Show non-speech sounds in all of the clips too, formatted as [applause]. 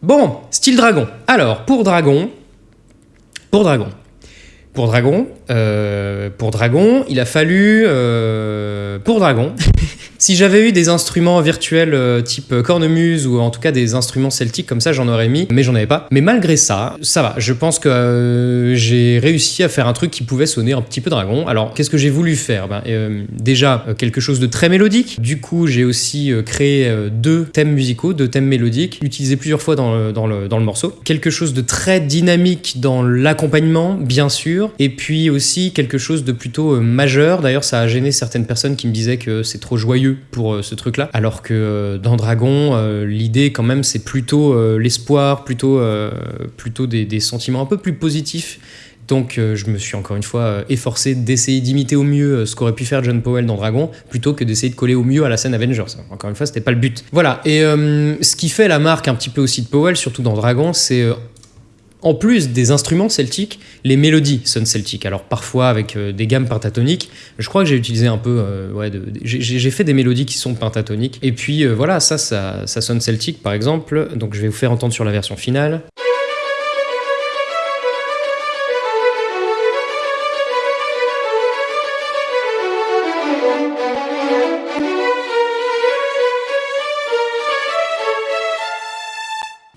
Bon, style dragon. Alors, pour dragon, pour dragon, pour dragon, euh, pour dragon, il a fallu euh, pour dragon. Si j'avais eu des instruments virtuels euh, type cornemuse ou en tout cas des instruments celtiques comme ça, j'en aurais mis, mais j'en avais pas. Mais malgré ça, ça va. Je pense que euh, j'ai réussi à faire un truc qui pouvait sonner un petit peu dragon. Alors, qu'est-ce que j'ai voulu faire? Ben, euh, Déjà euh, quelque chose de très mélodique. Du coup, j'ai aussi euh, créé euh, deux thèmes musicaux, deux thèmes mélodiques, utilisés plusieurs fois dans le, dans le, dans le morceau. Quelque chose de très dynamique dans l'accompagnement, bien sûr, et puis aussi quelque chose de plutôt euh, majeur. D'ailleurs, ça a gêné certaines personnes qui me disaient que c'est trop joyeux pour euh, ce truc-là, alors que euh, dans Dragon, euh, l'idée quand même, c'est plutôt l'espoir, plutôt, plutôt des, sentiments un peu plus positifs. Donc je me suis encore une fois efforcé d'essayer d'imiter au mieux ce qu'aurait pu faire John Powell dans Dragon, plutôt que d'essayer de coller au mieux à la scène Avengers. Encore une fois, c'était pas le but. Voilà, et ce qui fait la marque un petit peu aussi de Powell, surtout dans Dragon, c'est en plus des instruments celtiques, les mélodies sonnent celtiques. Alors parfois avec euh, des gammes pentatoniques. Je crois que j'ai utilisé un peu, euh, ouais, j'ai fait des mélodies qui sont pentatoniques. Et puis euh, voilà, ça, ça, ça sonne celtique par exemple. Donc je vais vous faire entendre sur la version finale.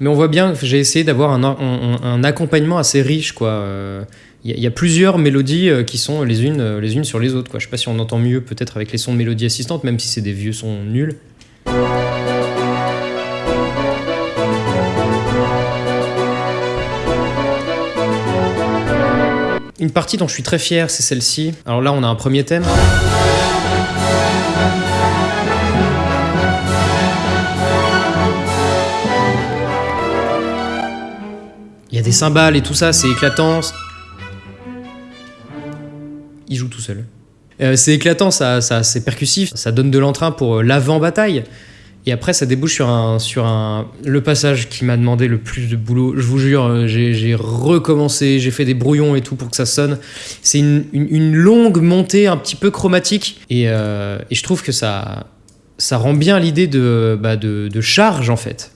Mais on voit bien que j'ai essayé d'avoir un, accompagnement assez riche, quoi. Euh, Il il y a plusieurs mélodies euh, qui sont les unes, euh, les unes sur les autres, quoi. Je sais pas si on entend mieux peut-être avec les sons de mélodie assistante, même si c'est des vieux sons nuls. Une partie dont je suis très fier, c'est celle-ci. Alors là, on a un premier thème. A des cymbales et tout ça, c'est éclatant. Il joue tout seul. Euh, c'est éclatant, ça, ça, c'est percussif, ça donne de l'entrain pour euh, l'avant-bataille. Et après, ça débouche sur un, sur un, le passage qui m'a demandé le plus de boulot. Je vous jure, euh, j'ai recommencé, j'ai fait des brouillons et tout pour que ça sonne. C'est une, une- longue montée un petit peu chromatique. Et, et je trouve que ça, ça rend bien l'idée de, bah, de, de charge, en fait.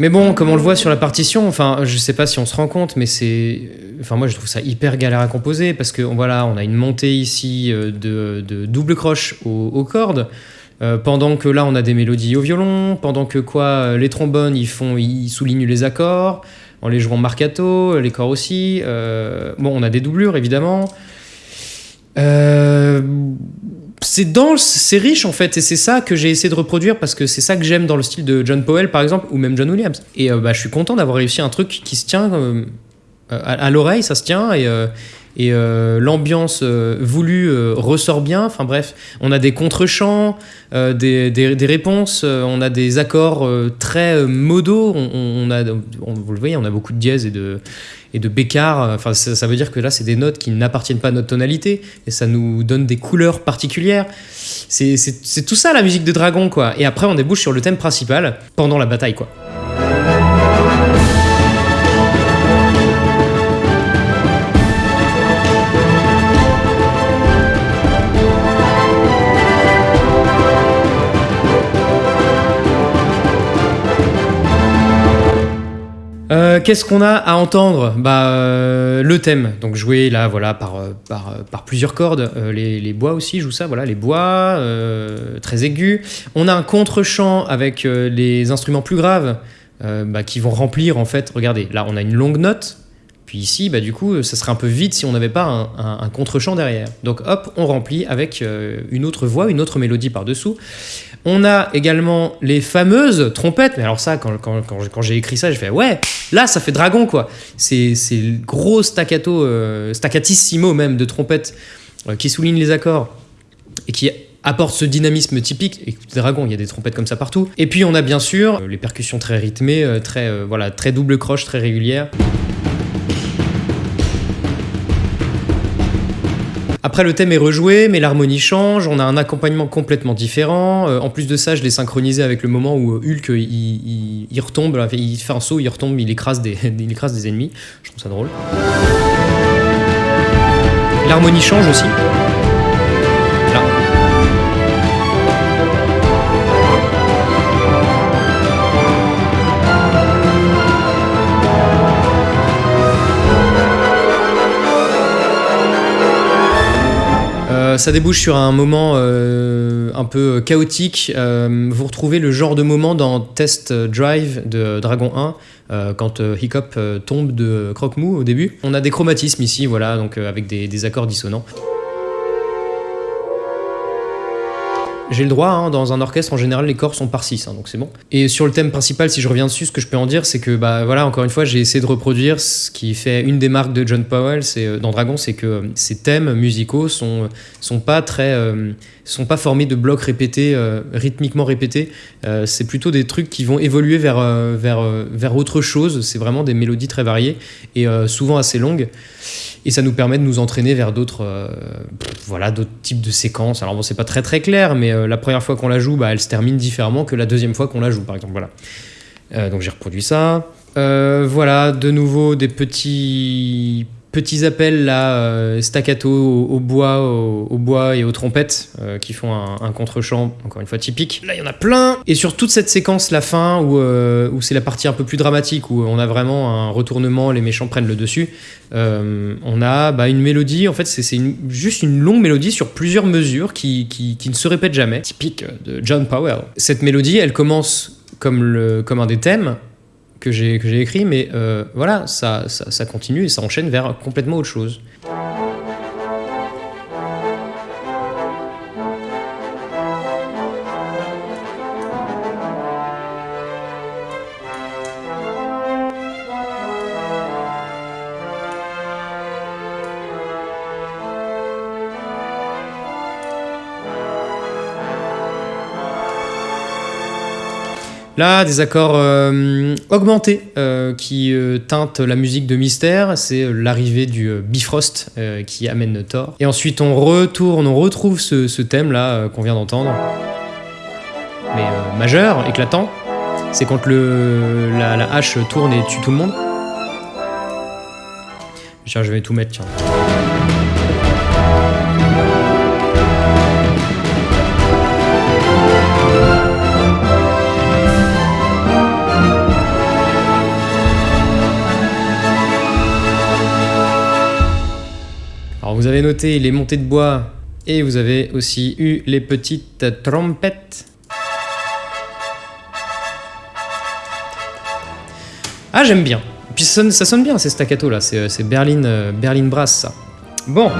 Mais bon, comme on le voit sur la partition, enfin, je sais pas si on se rend compte, mais c'est, enfin, moi je trouve ça hyper galère à composer parce que voilà, on a une montée ici euh, de, double croche aux, cordes, euh, pendant que là on a des mélodies au violon, pendant que quoi, euh, les trombones ils font, ils soulignent les accords en les jouant marcato, les corps aussi. bon, on a des doublures évidemment. C'est dense, c'est riche en fait, et c'est ça que j'ai essayé de reproduire parce que c'est ça que j'aime dans le style de John Powell par exemple, ou même John Williams. Et euh, bah, je suis content d'avoir réussi un truc qui se tient euh, à, à l'oreille, ça se tient, et, euh, et euh, l'ambiance euh, voulue euh, ressort bien. Enfin bref, on a des contre-chants, euh, des, des- réponses, on a des accords très modaux, on, a, vous le voyez, on a beaucoup de dièses et de, et de. Enfin, ça, veut dire que là, c'est des notes qui n'appartiennent pas à notre tonalité et ça nous donne des couleurs particulières. C'est tout ça la musique de Dragon, quoi. Et après, on débouche sur le thème principal pendant la bataille, quoi. Euh, Qu'est-ce qu'on a à entendre? Bah euh, le thème, donc joué là voilà par euh, par, plusieurs cordes, les, bois aussi jouent ça, voilà les bois très aigus. On a un contre-champ avec les instruments plus graves bah, qui vont remplir en fait. Regardez, là on a une longue note. Puis ici, bah, du coup, ça serait un peu vide si on n'avait pas un, un- contre-champ derrière. Donc hop, on remplit avec une autre voix, une autre mélodie par-dessous. On a également les fameuses trompettes. Mais alors ça, quand, j'ai écrit ça, j'ai fait ouais, là ça fait dragon quoi. C'est gros staccato, euh, staccatissimo même de trompettes euh, qui souligne les accords et qui apporte ce dynamisme typique. Écoutez, Dragon, il y a des trompettes comme ça partout. Et puis on a bien sûr euh, les percussions très rythmées, très voilà, très double croche, très régulières. Après, le thème est rejoué, mais l'harmonie change, on a un accompagnement complètement différent. Euh, en plus de ça, je l'ai synchronisé avec le moment où euh, Hulk, il, il- retombe, il fait un saut, il retombe, il écrase des, [laughs] il écrase des ennemis. Je trouve ça drôle. L'harmonie change aussi. Euh, ça débouche sur un moment euh, un peu chaotique. Euh, vous retrouvez le genre de moment dans Test Drive de Dragon 1, euh, quand Hiccup tombe de Croque-Mou au début. On a des chromatismes ici, voilà, donc avec des accords dissonants. J'ai le droit, hein, dans un orchestre, en général, les corps sont par 6, donc c'est bon. Et sur le thème principal, si je reviens dessus, ce que je peux en dire, c'est que, bah voilà, encore une fois, j'ai essayé de reproduire ce qui fait une des marques de John Powell c'est, euh, dans Dragon, c'est que euh, ces thèmes musicaux sont, sont pas très. euh, sont pas formés de blocs répétés, euh, rythmiquement répétés. Euh, c'est plutôt des trucs qui vont évoluer vers, euh, vers, euh, vers autre chose. C'est vraiment des mélodies très variées et euh, souvent assez longues. Et ça nous permet de nous entraîner vers d'autres euh, voilà, d'autres types de séquences. Alors bon, c'est pas très très clair, mais euh, la première fois qu'on la joue, bah, elle se termine différemment que la deuxième fois qu'on la joue, par exemple. Euh, donc j'ai reproduit ça. Euh, voilà, de nouveau des petits petits appels là, euh, staccato au, bois, au, bois et aux trompettes euh, qui font un, un contre-champ, encore une fois typique. Là, il y en a plein. Et sur toute cette séquence, la fin, où, euh, où c'est la partie un peu plus dramatique, où on a vraiment un retournement, les méchants prennent le dessus, on a bah, une mélodie, en fait, c'est juste une longue mélodie sur plusieurs mesures qui, qui, qui ne se répètent jamais, typique de John Powell. Cette mélodie, elle commence comme, le, comme un des thèmes que j'ai écrit, mais euh, voilà, ça, ça continue et ça enchaîne vers complètement autre chose. Là, des accords euh, augmentés euh, qui euh, teintent la musique de Mystère. C'est l'arrivée du Bifrost qui amène Thor. Et ensuite, on retourne, on retrouve ce, thème-là euh, qu'on vient d'entendre. Mais majeur, éclatant. C'est quand le, la, la hache tourne et tue tout le monde. Tiens, je vais tout mettre, tiens. Noté les montées de bois et vous avez aussi eu les petites trompettes. Ah j'aime bien. Puis ça sonne, bien ces staccato là, c'est Berlin, euh, Berlin Brass ça. Bon.